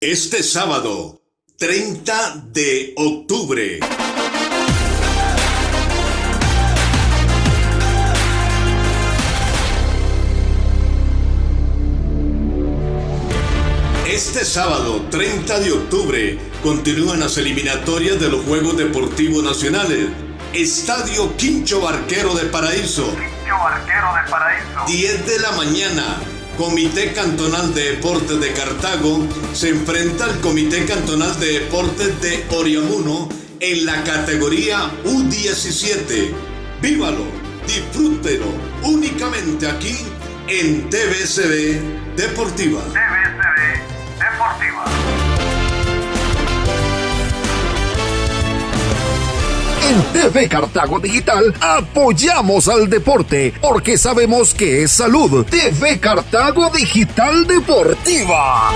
Este sábado, 30 de octubre. Este sábado, 30 de octubre, continúan las eliminatorias de los Juegos Deportivos Nacionales. Estadio Quincho Barquero de Paraíso. Quincho Barquero de Paraíso. 10 de la mañana. Comité Cantonal de Deportes de Cartago se enfrenta al Comité Cantonal de Deportes de Oriamuno en la categoría U17. Vívalo, disfrútelo, únicamente aquí en TVCB Deportiva. En TV Cartago Digital apoyamos al deporte porque sabemos que es salud. TV Cartago Digital Deportiva.